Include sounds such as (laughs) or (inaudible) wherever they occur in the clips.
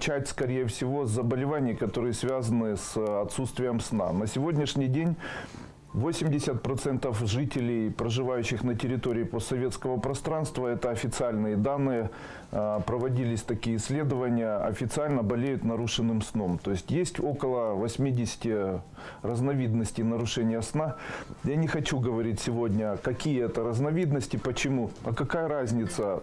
начать, скорее всего, с заболеваний, которые связаны с отсутствием сна. На сегодняшний день 80% жителей, проживающих на территории постсоветского пространства, это официальные данные, а, проводились такие исследования, официально болеют нарушенным сном. То есть есть около 80 разновидностей нарушения сна. Я не хочу говорить сегодня, какие это разновидности, почему, а какая разница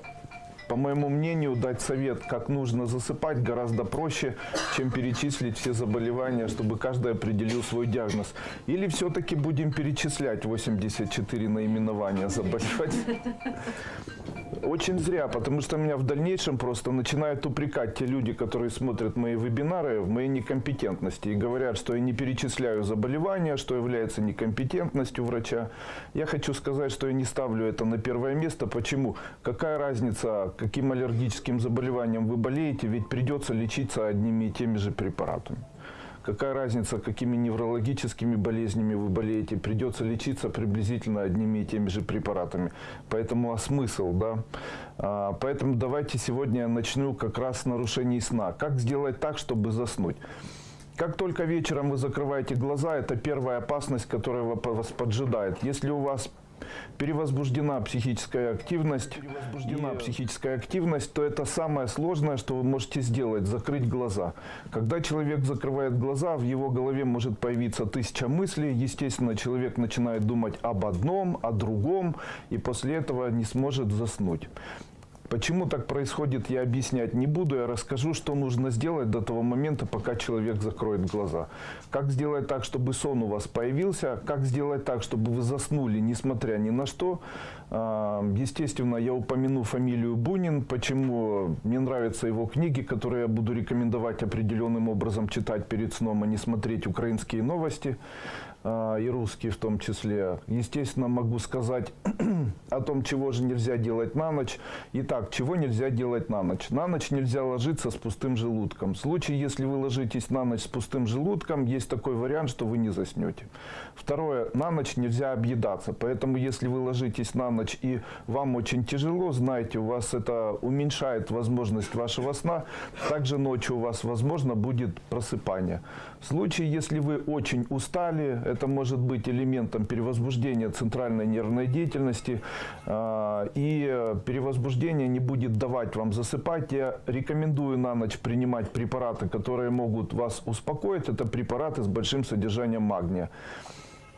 по моему мнению, дать совет, как нужно засыпать, гораздо проще, чем перечислить все заболевания, чтобы каждый определил свой диагноз. Или все-таки будем перечислять 84 наименования заболеваний? Очень зря, потому что меня в дальнейшем просто начинают упрекать те люди, которые смотрят мои вебинары в моей некомпетентности и говорят, что я не перечисляю заболевания, что является некомпетентностью врача. Я хочу сказать, что я не ставлю это на первое место. Почему? Какая разница, каким аллергическим заболеванием вы болеете, ведь придется лечиться одними и теми же препаратами. Какая разница, какими неврологическими болезнями вы болеете, придется лечиться приблизительно одними и теми же препаратами. Поэтому а смысл, да? А, поэтому давайте сегодня я начну как раз с нарушений сна. Как сделать так, чтобы заснуть? Как только вечером вы закрываете глаза, это первая опасность, которая вас поджидает. Если у вас перевозбуждена психическая активность, перевозбуждена и... психическая активность, то это самое сложное, что вы можете сделать, закрыть глаза. Когда человек закрывает глаза, в его голове может появиться тысяча мыслей, естественно, человек начинает думать об одном, о другом, и после этого не сможет заснуть. Почему так происходит, я объяснять не буду. Я расскажу, что нужно сделать до того момента, пока человек закроет глаза. Как сделать так, чтобы сон у вас появился, как сделать так, чтобы вы заснули, несмотря ни на что. А, естественно, я упомяну фамилию Бунин. Почему мне нравятся его книги, которые я буду рекомендовать определенным образом читать перед сном, а не смотреть украинские новости. А, и русские в том числе. Естественно, могу сказать (clears throat) о том, чего же нельзя делать на ночь. Итак, чего нельзя делать на ночь? На ночь нельзя ложиться с пустым желудком. В случае, если вы ложитесь на ночь с пустым желудком, есть такой вариант, что вы не заснете. Второе, на ночь нельзя объедаться. Поэтому, если вы ложитесь на ночь и вам очень тяжело, знайте, у вас это уменьшает возможность вашего сна. Также ночью у вас, возможно, будет просыпание. В случае, если вы очень устали, это может быть элементом перевозбуждения центральной нервной деятельности. А, и перевозбуждение не будет давать вам засыпать. Я рекомендую на ночь принимать препараты, которые могут вас успокоить. Это препараты с большим содержанием магния.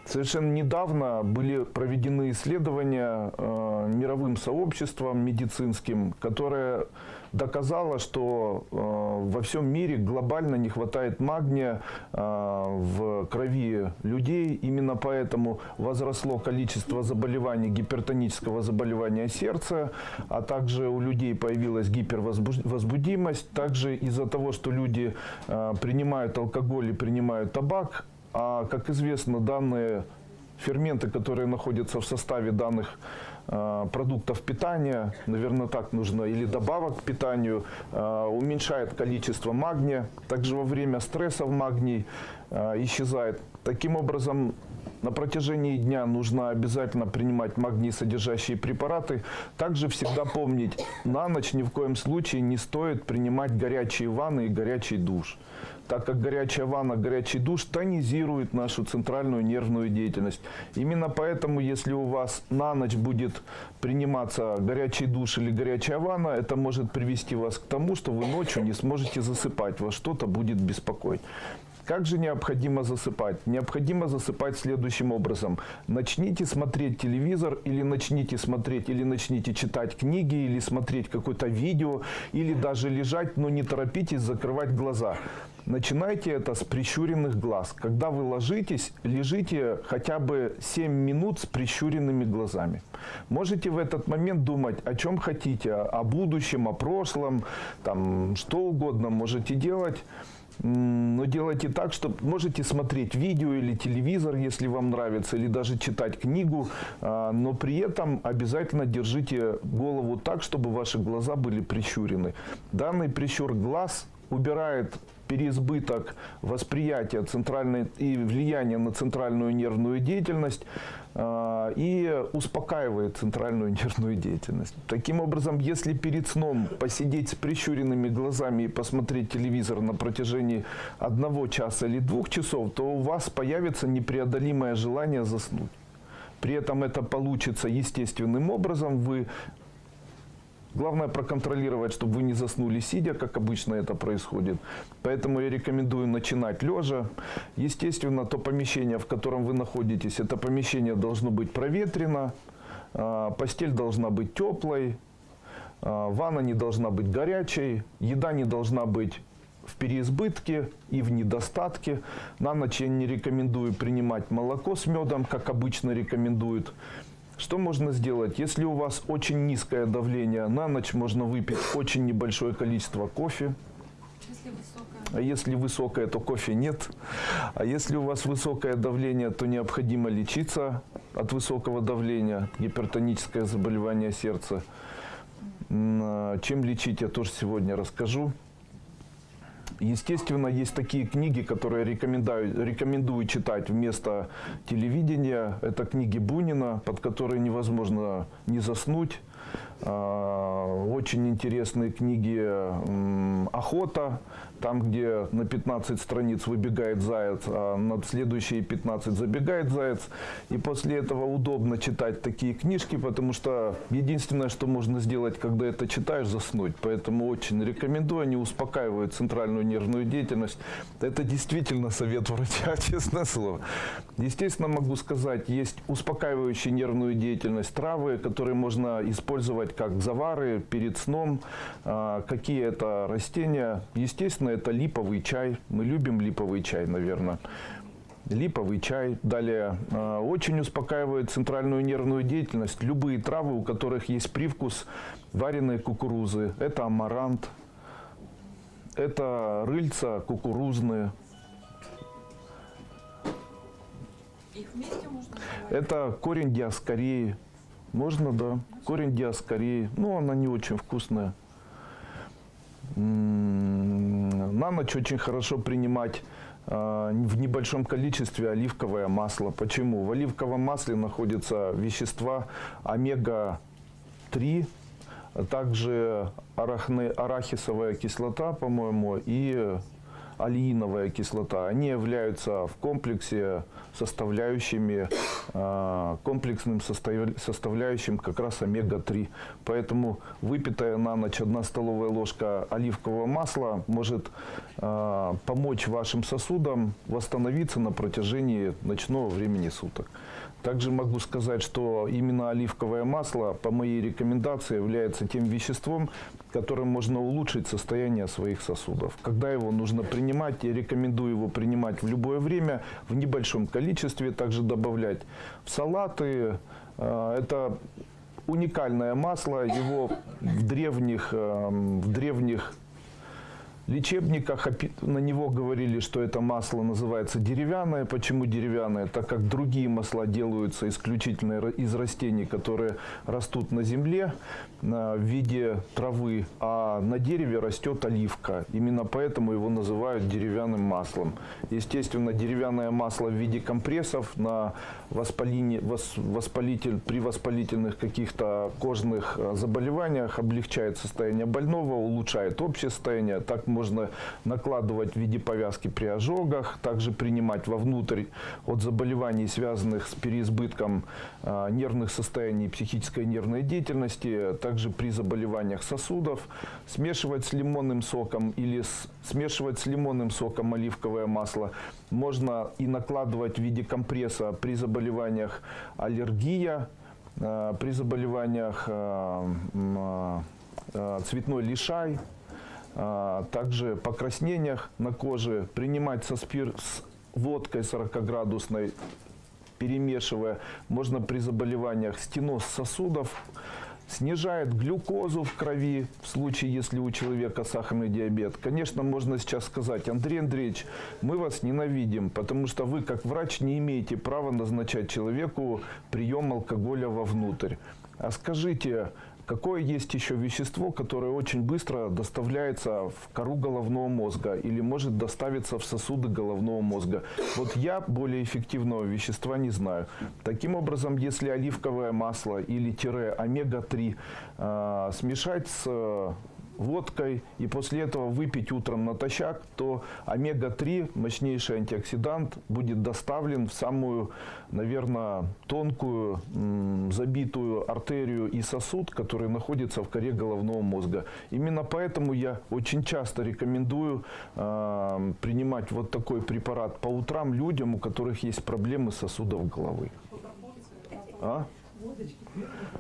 Совершенно недавно были проведены исследования э, мировым сообществом медицинским, которое доказало, что э, во всем мире глобально не хватает магния э, в крови людей. Именно поэтому возросло количество заболеваний, гипертонического заболевания сердца, а также у людей появилась гипервозбудимость. Также из-за того, что люди э, принимают алкоголь и принимают табак, а, как известно, данные ферменты, которые находятся в составе данных продуктов питания, наверное, так нужно, или добавок к питанию, э, уменьшает количество магния. Также во время стресса магний э, исчезает. Таким образом, на протяжении дня нужно обязательно принимать магний содержащие препараты. Также всегда помнить, на ночь ни в коем случае не стоит принимать горячие ванны и горячий душ так как горячая ванна, горячий душ тонизирует нашу центральную нервную деятельность. Именно поэтому, если у вас на ночь будет приниматься горячий душ или горячая ванна, это может привести вас к тому, что вы ночью не сможете засыпать, вас что-то будет беспокоить. Как же необходимо засыпать? Необходимо засыпать следующим образом. Начните смотреть телевизор или начните смотреть, или начните читать книги, или смотреть какое-то видео, или даже лежать, но не торопитесь закрывать глаза. Начинайте это с прищуренных глаз. Когда вы ложитесь, лежите хотя бы 7 минут с прищуренными глазами. Можете в этот момент думать о чем хотите, о будущем, о прошлом, там, что угодно можете делать. Но делайте так, что можете смотреть видео или телевизор, если вам нравится, или даже читать книгу, а, но при этом обязательно держите голову так, чтобы ваши глаза были прищурены. Данный прищур глаз убирает переизбыток восприятия центральной и влияние на центральную нервную деятельность э, и успокаивает центральную (laughs) нервную деятельность. Таким образом, если перед сном посидеть с прищуренными глазами и посмотреть телевизор на протяжении одного часа или двух часов, то у вас появится непреодолимое желание заснуть. При этом это получится естественным образом. Вы Главное проконтролировать, чтобы вы не заснули сидя, как обычно это происходит. Поэтому я рекомендую начинать лежа. Естественно, то помещение, в котором вы находитесь, это помещение должно быть проветрено, а, постель должна быть теплой, а, ванна не должна быть горячей, еда не должна быть в переизбытке и в недостатке. На ночь я не рекомендую принимать молоко с медом, как обычно рекомендуют. Что можно сделать? Если у вас очень низкое давление, на ночь можно выпить очень небольшое количество кофе. Если. А если высокое, то кофе нет. А если у вас высокое давление, то необходимо лечиться от высокого давления, гипертоническое заболевание сердца. А Чем лечить, я тоже сегодня расскажу. Естественно, есть такие книги, которые рекомендую, рекомендую читать вместо телевидения. Это книги Бунина, под которые невозможно не заснуть. А, Очень интересные книги «Охота», там, где на 15 страниц выбегает заяц, а на следующие 15 забегает заяц. И после этого удобно читать такие книжки, потому что единственное, что можно сделать, когда это читаешь, заснуть. Поэтому очень рекомендую, они успокаивают центральную нервную деятельность. Это действительно совет врача, (laughs) честное слово. Естественно, могу сказать, есть успокаивающие нервную деятельность травы, которые можно использовать как завары перед сном. А, Какие это растения? Естественно, это липовый чай. Мы любим липовый чай, наверное. Липовый чай. Далее э, очень успокаивает центральную нервную деятельность. Любые травы, у которых есть привкус вареной кукурузы. Это амарант, это рыльца кукурузные, Их вместе можно это корень диаскории. Можно, да. Корень диаскории. Ну, она не очень вкусная. М, На ночь очень хорошо принимать а, в небольшом количестве оливковое масло. Почему? В оливковом масле находятся вещества омега-3, а также арахисовая кислота, по-моему, и алииновая кислота. Они являются в комплексе составляющими, а, комплексным состав- составляющим как раз омега-3. Поэтому выпитая на ночь одна столовая ложка оливкового масла может а, помочь вашим сосудам восстановиться на протяжении ночного времени суток. Также могу сказать, что именно оливковое масло, по моей рекомендации, является тем веществом, которым можно улучшить состояние своих сосудов. Когда его нужно принимать, я рекомендую его принимать в любое время, в небольшом количестве, также добавлять в салаты. Э, Это уникальное масло, его в древних, эм, в древних лечебниках на него говорили, что это масло называется деревянное. Почему деревянное? Так как другие масла делаются исключительно из растений, которые растут на земле в виде травы, а на дереве растет оливка. Именно поэтому его называют деревянным маслом. Естественно, деревянное масло в виде компрессов на воспаление, вос- воспалитель, при воспалительных каких-то кожных а, заболеваниях облегчает состояние больного, улучшает общее состояние. Так можно накладывать в виде повязки при ожогах, также принимать вовнутрь от заболеваний, связанных с переизбытком а, нервных состояний психической нервной деятельности, также при заболеваниях сосудов, смешивать с лимонным соком или смешивать с лимонным соком оливковое масло. Можно и накладывать в виде компресса при заболеваниях аллергия, а, при заболеваниях а, цветной лишай, а, также покраснениях на коже, принимать со спир с водкой 40-градусной, перемешивая, можно при заболеваниях стеноз сосудов, снижает глюкозу в крови в случае, если у человека сахарный диабет. Конечно, можно сейчас сказать, Андрей Андреевич, мы вас ненавидим, потому что вы, как врач, не имеете права назначать человеку прием алкоголя вовнутрь. А скажите, Какое есть еще вещество, которое очень быстро доставляется в кору головного мозга или может доставиться в сосуды головного мозга? Вот я более эффективного вещества не знаю. Таким образом, если оливковое масло или тире омега-3 э, смешать с водкой и после этого выпить утром натощак, то омега-3, мощнейший антиоксидант, будет доставлен в самую, наверное, тонкую забитую артерию и сосуд, который находится в коре головного мозга. Именно поэтому я очень часто рекомендую э, принимать вот такой препарат по утрам людям, у которых есть проблемы сосудов головы. А?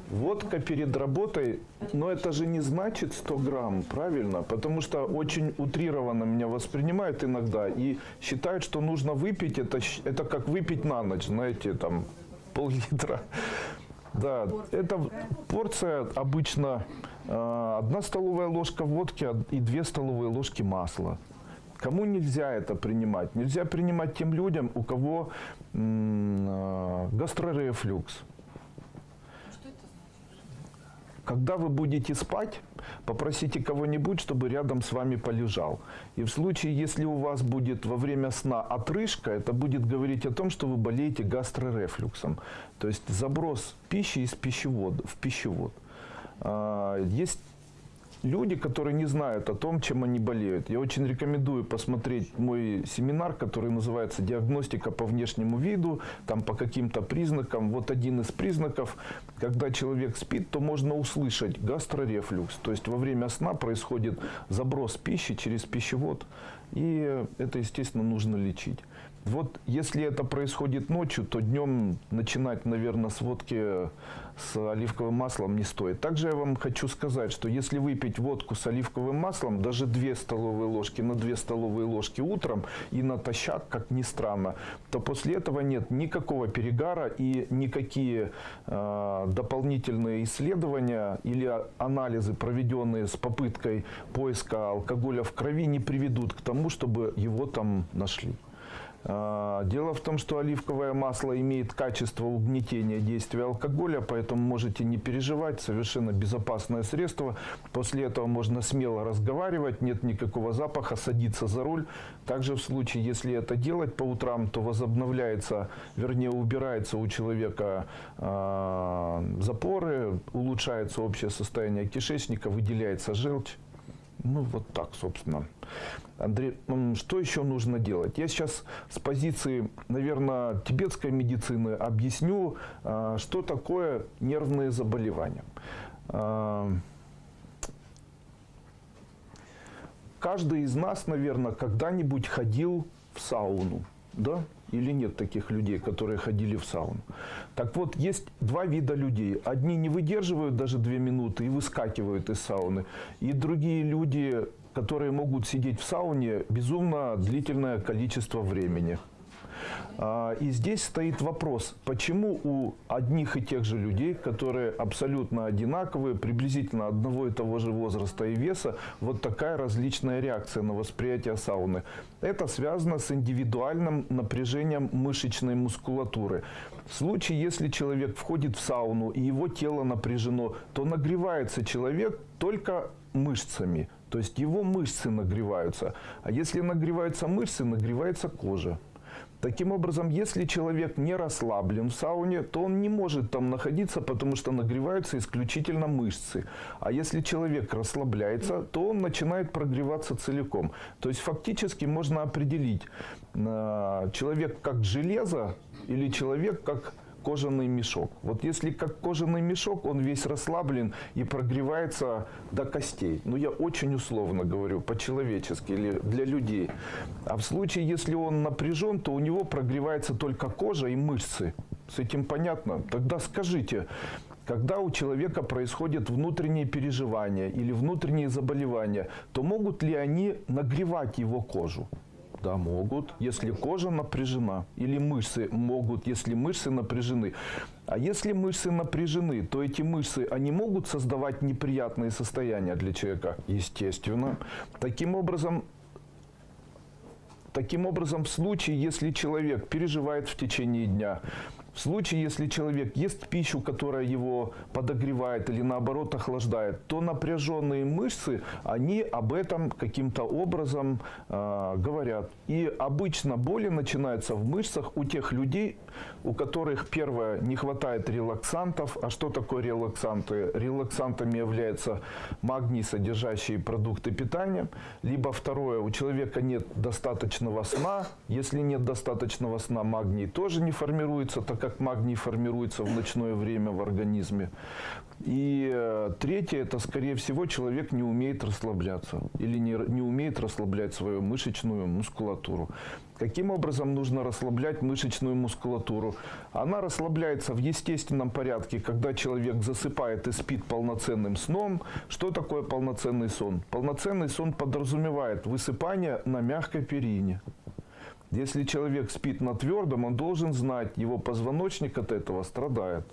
Водка перед работой, но это же не значит 100 грамм, правильно? Потому что очень утрированно меня воспринимают иногда и считают, что нужно выпить, это, это как выпить на ночь, знаете, там (laughs) пол-литра. Да, это порция обычно э, одна столовая ложка водки од- и две столовые ложки масла. Кому нельзя это принимать? Нельзя принимать тем людям, у кого э, гастрорефлюкс. Что это значит? Когда вы будете спать, попросите кого-нибудь, чтобы рядом с вами полежал. И в случае, если у вас будет во время сна отрыжка, это будет говорить о том, что вы болеете гастрорефлюксом. То есть заброс пищи из пищевода, в пищевод. А, Есть люди, которые не знают о том, чем они болеют. Я очень рекомендую посмотреть мой семинар, который называется «Диагностика по внешнему виду», там по каким-то признакам. Вот один из признаков, когда человек спит, то можно услышать гастрорефлюкс. То есть во время сна происходит заброс пищи через пищевод, и это, естественно, нужно лечить. Вот если это происходит ночью, то днем начинать, наверное, с водки с оливковым маслом не стоит. Также я вам хочу сказать, что если выпить водку с оливковым маслом, даже 2 столовые ложки на 2 столовые ложки утром и натощак, как ни странно, то после этого нет никакого перегара и никакие э, дополнительные исследования или анализы, проведенные с попыткой поиска алкоголя в крови, не приведут к тому, чтобы его там нашли. А, Дело в том, что оливковое масло имеет качество угнетения действия алкоголя, поэтому можете не переживать, совершенно безопасное средство. После этого можно смело разговаривать, нет никакого запаха, садиться за руль. Также в случае, если это делать по утрам, то возобновляется, вернее убирается у человека а, запоры, улучшается общее состояние кишечника, выделяется желчь. Ну, вот так, собственно. Андрей, что еще нужно делать? Я сейчас с позиции, наверное, тибетской медицины объясню, а, что такое нервные заболевания. А, Каждый из нас, наверное, когда-нибудь ходил в сауну, да? Или нет таких людей, которые ходили в сауну? Так вот, есть два вида людей. Одни не выдерживают даже две минуты и выскакивают из сауны. И другие люди, которые могут сидеть в сауне безумно длительное количество времени. А, И здесь стоит вопрос, почему у одних и тех же людей, которые абсолютно одинаковые, приблизительно одного и того же возраста и веса, вот такая различная реакция на восприятие сауны. Это связано с индивидуальным напряжением мышечной мускулатуры. В случае, если человек входит в сауну и его тело напряжено, то нагревается человек только мышцами. То есть его мышцы нагреваются. А если нагреваются мышцы, нагревается кожа. Таким образом, если человек не расслаблен в сауне, то он не может там находиться, потому что нагреваются исключительно мышцы. А если человек расслабляется, то он начинает прогреваться целиком. То есть фактически можно определить, э, человек как железо или человек как кожаный мешок. Вот если как кожаный мешок, он весь расслаблен и прогревается до костей. Ну, я очень условно говорю, по-человечески или для людей. А в случае, если он напряжен, то у него прогревается только кожа и мышцы. С этим понятно? Тогда скажите, когда у человека происходят внутренние переживания или внутренние заболевания, то могут ли они нагревать его кожу? Да, могут, если кожа напряжена. Или мышцы могут, если мышцы напряжены. А если мышцы напряжены, то эти мышцы, они могут создавать неприятные состояния для человека? Естественно. Таким образом, Таким образом, в случае, если человек переживает в течение дня, в случае, если человек ест пищу, которая его подогревает или наоборот охлаждает, то напряженные мышцы, они об этом каким-то образом э, говорят. И обычно боли начинаются в мышцах у тех людей, у которых, первое, не хватает релаксантов. А что такое релаксанты? Релаксантами являются магний, содержащие продукты питания. Либо второе, у человека нет достаточного сна. Если нет достаточного сна, магний тоже не формируется, так как магний формируется в ночное время в организме. И э, третье, это, скорее всего, человек не умеет расслабляться или не, не умеет расслаблять свою мышечную мускулатуру. Каким образом нужно расслаблять мышечную мускулатуру? Она расслабляется в естественном порядке, когда человек засыпает и спит полноценным сном. Что такое полноценный сон? Полноценный сон подразумевает высыпание на мягкой перине. Если человек спит на твердом, он должен знать, его позвоночник от этого страдает.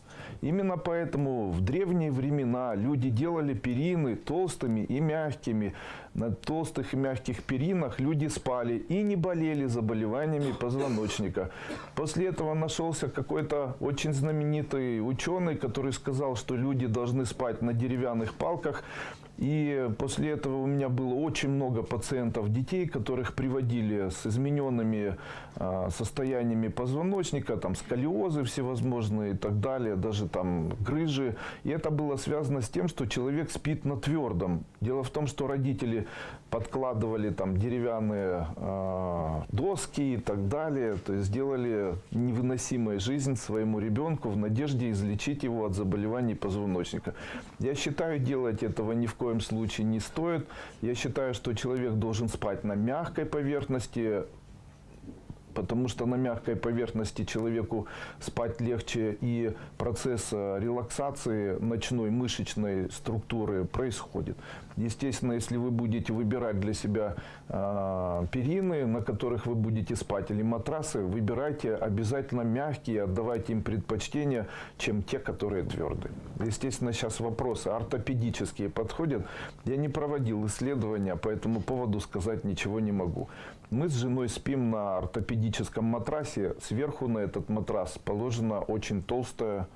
Именно поэтому в древние времена люди делали перины толстыми и мягкими. На толстых и мягких перинах люди спали и не болели заболеваниями позвоночника. После этого нашелся какой-то очень знаменитый ученый, который сказал, что люди должны спать на деревянных палках. И после этого у меня было очень много пациентов, детей, которых приводили с измененными э, состояниями позвоночника, там сколиозы всевозможные и так далее, даже там грыжи. И это было связано с тем, что человек спит на твердом. Дело в том, что родители подкладывали там деревянные э, доски и так далее, то есть сделали невыносимую жизнь своему ребенку в надежде излечить его от заболеваний позвоночника. Я считаю, делать этого ни в коем случае не стоит. Я считаю, что человек должен спать на мягкой поверхности, потому что на мягкой поверхности человеку спать легче, и процесс э, релаксации ночной мышечной структуры происходит. Естественно, если вы будете выбирать для себя э, перины, на которых вы будете спать, или матрасы, выбирайте обязательно мягкие, отдавайте им предпочтение, чем те, которые твердые. Естественно, сейчас вопросы ортопедические подходят. Я не проводил исследования, по этому поводу сказать ничего не могу. Мы с женой спим на ортопедическом матрасе. Сверху на этот матрас положена очень толстая,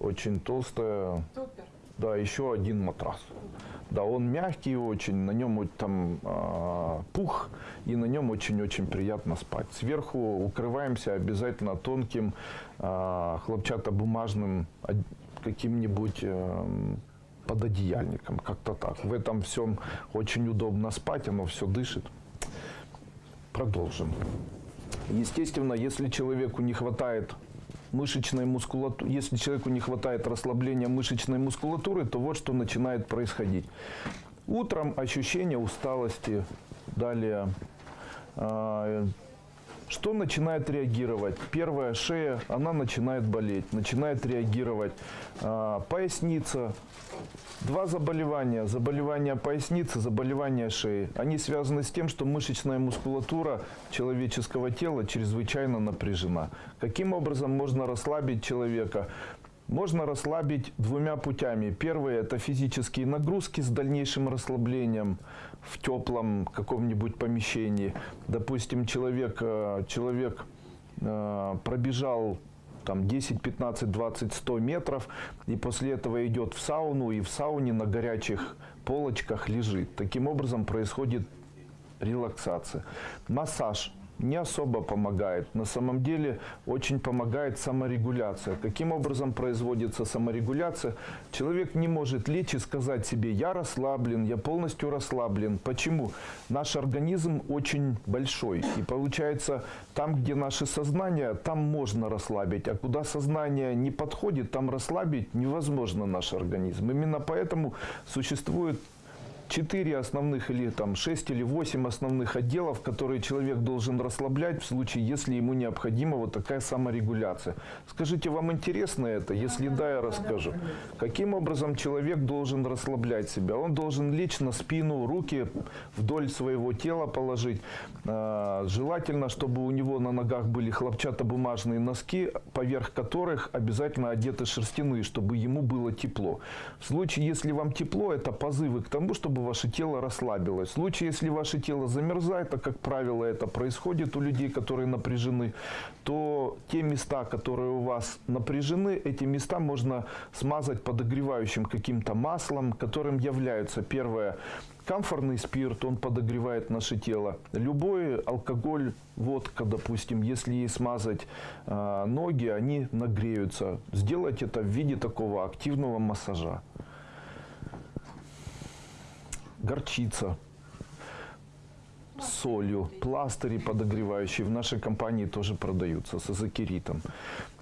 очень толстая, Супер. да, еще один матрас. Да, он мягкий очень, на нем там а, пух, и на нем очень-очень приятно спать. Сверху укрываемся обязательно тонким а, хлопчатобумажным каким-нибудь эм, пододеяльником, как-то так. В этом всем очень удобно спать, оно все дышит. Продолжим. Естественно, если человеку не хватает мышечной мускулатуры, если человеку не хватает расслабления мышечной мускулатуры, то вот что начинает происходить. Утром ощущение усталости, далее а, что начинает реагировать? Первая шея, она начинает болеть, начинает реагировать. А, поясница. Два заболевания. Заболевание поясницы, заболевание шеи. Они связаны с тем, что мышечная мускулатура человеческого тела чрезвычайно напряжена. Каким образом можно расслабить человека? Можно расслабить двумя путями. Первый – это физические нагрузки с дальнейшим расслаблением в теплом каком-нибудь помещении. Допустим, человек, э, человек э, пробежал там 10, 15, 20, 100 метров, и после этого идет в сауну, и в сауне на горячих полочках лежит. Таким образом происходит релаксация. Массаж не особо помогает. На самом деле очень помогает саморегуляция. Каким образом производится саморегуляция? Человек не может лечь и сказать себе, я расслаблен, я полностью расслаблен. Почему? Наш организм очень большой. И получается, там, где наше сознание, там можно расслабить. А куда сознание не подходит, там расслабить невозможно наш организм. Именно поэтому существует четыре основных или там шесть или восемь основных отделов, которые человек должен расслаблять в случае, если ему необходима вот такая саморегуляция. Скажите, вам интересно это? Если да, я расскажу. Каким образом человек должен расслаблять себя? Он должен лечь на спину, руки вдоль своего тела положить. А, Желательно, чтобы у него на ногах были хлопчатобумажные носки, поверх которых обязательно одеты шерстяные, чтобы ему было тепло. В случае, если вам тепло, это позывы к тому, чтобы чтобы ваше тело расслабилось. В случае, если ваше тело замерзает, а как правило это происходит у людей, которые напряжены, то те места, которые у вас напряжены, эти места можно смазать подогревающим каким-то маслом, которым являются первое Камфорный спирт, он подогревает наше тело. Любой алкоголь, водка, допустим, если ей смазать э, ноги, они нагреются. Сделать это в виде такого активного массажа. Горчица солью, пластыри подогревающие в нашей компании тоже продаются с азокеритом.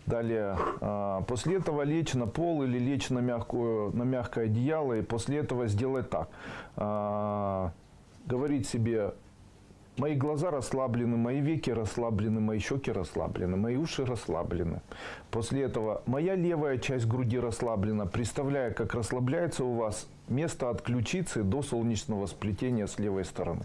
Далее, а, после этого лечь на пол или лечь на, мягкую, на мягкое одеяло и после этого сделать так. А, говорить себе, мои глаза расслаблены, мои веки расслаблены, мои щеки расслаблены, мои уши расслаблены. После этого моя левая часть груди расслаблена, представляя, как расслабляется у вас место от ключицы до солнечного сплетения с левой стороны.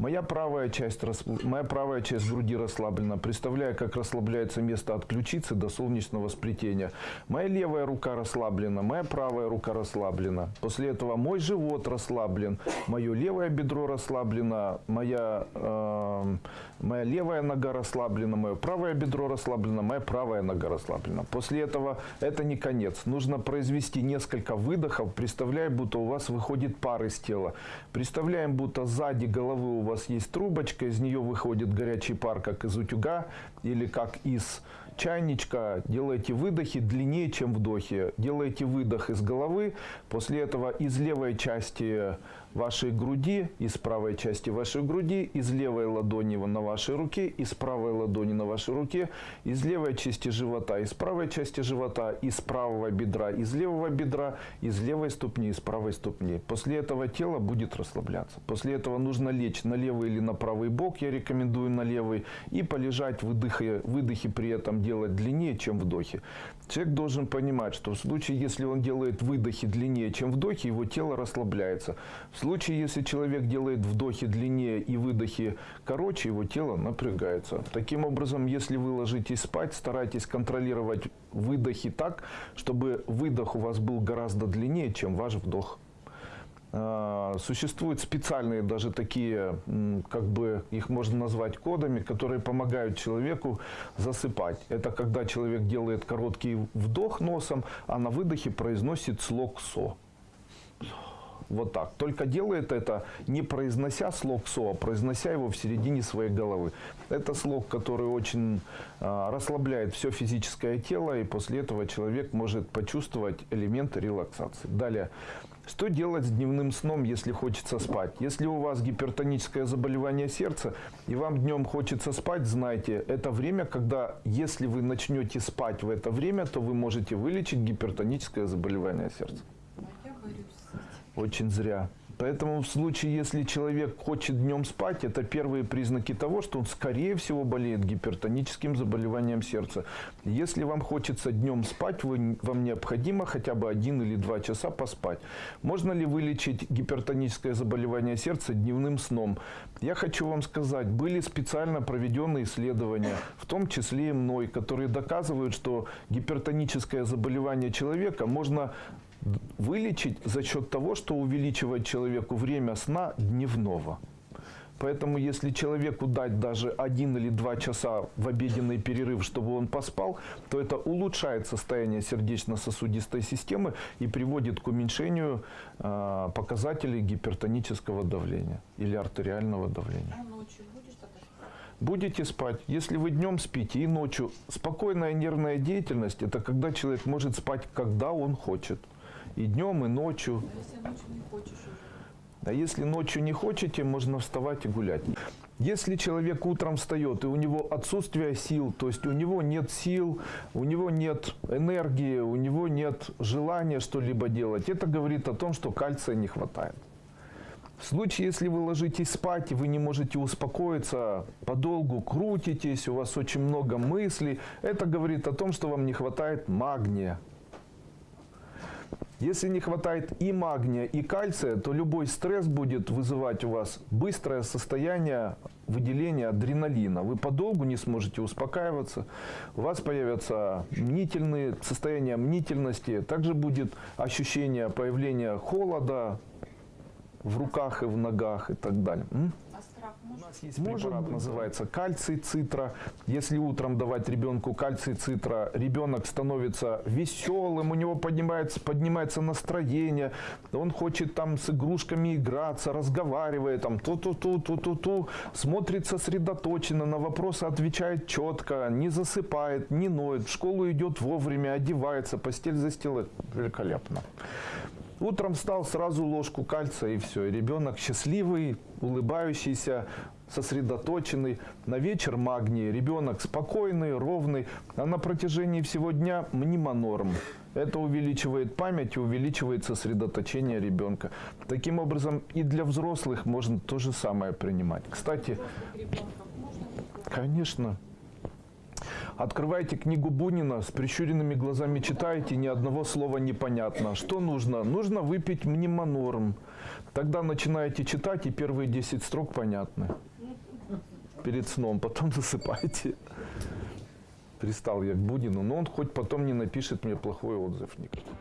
Моя правая часть, моя правая часть груди расслаблена, представляя, как расслабляется место от ключицы до солнечного сплетения. Моя левая рука расслаблена, моя правая рука расслаблена. После этого мой живот расслаблен, мое левое бедро расслаблено, моя, э, моя левая нога расслаблена, мое правое бедро расслаблено, моя правая нога расслаблена. После этого это не конец. Нужно произвести несколько выдохов, представляя, будто у вас выходит пар из тела. Представляем, будто сзади головы у вас есть трубочка, из нее выходит горячий пар, как из утюга или как из чайничка. Делайте выдохи длиннее, чем вдохи. Делайте выдох из головы, после этого из левой части вашей груди, из правой части вашей груди, из левой ладони на вашей руке, из правой ладони на вашей руке, из левой части живота, из правой части живота, из правого бедра, из левого бедра, из левой ступни, из правой ступни. После этого тело будет расслабляться. После этого нужно лечь на левый или на правый бок, я рекомендую на левый, и полежать, выдохи, выдохи при этом делать длиннее, чем вдохи. Человек должен понимать, что в случае, если он делает выдохи длиннее, чем вдохи, его тело расслабляется. В случае, если человек делает вдохи длиннее и выдохи короче, его тело напрягается. Таким образом, если вы ложитесь спать, старайтесь контролировать выдохи так, чтобы выдох у вас был гораздо длиннее, чем ваш вдох. А, существуют специальные даже такие, как бы их можно назвать кодами, которые помогают человеку засыпать. Это когда человек делает короткий вдох носом, а на выдохе произносит слог «со». Вот так. Только делает это не произнося слог СО, а произнося его в середине своей головы. Это слог, который очень э, расслабляет все физическое тело, и после этого человек может почувствовать элементы релаксации. Далее. Что делать с дневным сном, если хочется спать? Если у вас гипертоническое заболевание сердца, и вам днем хочется спать, знайте, это время, когда, если вы начнете спать в это время, то вы можете вылечить гипертоническое заболевание сердца. Этим. Очень зря. Поэтому в случае, если человек хочет днем спать, это первые признаки того, что он, скорее всего, болеет гипертоническим заболеванием сердца. Если вам хочется днем спать, вы, вам необходимо хотя бы один или два часа поспать. Можно ли вылечить гипертоническое заболевание сердца дневным сном? Я хочу вам сказать, были специально проведенные исследования, в том числе и мной, которые доказывают, что гипертоническое заболевание человека можно вылечить за счет того, что увеличивает человеку время сна дневного. Поэтому если человеку дать даже один или два часа в обеденный перерыв, чтобы он поспал, то это улучшает состояние сердечно-сосудистой системы и приводит к уменьшению э, показателей гипертонического давления или артериального давления. А ночью будешь тогда спать? Будете спать. Если вы днем спите и ночью, спокойная нервная деятельность – это когда человек может спать, когда он хочет. И днем, и ночью. А если ночью не хочешь уже? А если ночью не хотите, можно вставать и гулять. Если человек утром встает, и у него отсутствие сил, то есть у него нет сил, у него нет энергии, у него нет желания что-либо делать, это говорит о том, что кальция не хватает. В случае, если вы ложитесь спать, и вы не можете успокоиться, подолгу крутитесь, у вас очень много мыслей, это говорит о том, что вам не хватает магния. Если не хватает и магния, и кальция, то любой стресс будет вызывать у вас быстрое состояние выделения адреналина. Вы подолгу не сможете успокаиваться, у вас появятся мнительные состояния мнительности, также будет ощущение появления холода, в руках и в ногах и так далее. У нас есть Может препарат, быть, называется кальций цитра. Если утром давать ребенку кальций цитра, ребенок становится веселым, у него поднимается, поднимается настроение, он хочет там с игрушками играться, разговаривает, там ту-ту-ту, ту-ту-ту, смотрит сосредоточенно, на вопросы отвечает четко, не засыпает, не ноет, в школу идет вовремя, одевается, постель застилает. Великолепно. Утром встал, сразу ложку кальция и все. И ребенок счастливый, улыбающийся, сосредоточенный. На вечер магний. Ребенок спокойный, ровный. А на протяжении всего дня мнемонорм. Это увеличивает память и увеличивает сосредоточение ребенка. Таким образом, и для взрослых можно то же самое принимать. Кстати? Конечно. Открывайте книгу Бунина, с прищуренными глазами читаете, ни одного слова непонятно. Что нужно? Нужно выпить мнемонорм. Тогда начинаете читать, и первые 10 строк понятны. Перед сном, потом (laughs) засыпаете. Пристал я к Бунину, но он хоть потом не напишет мне плохой отзыв никакой.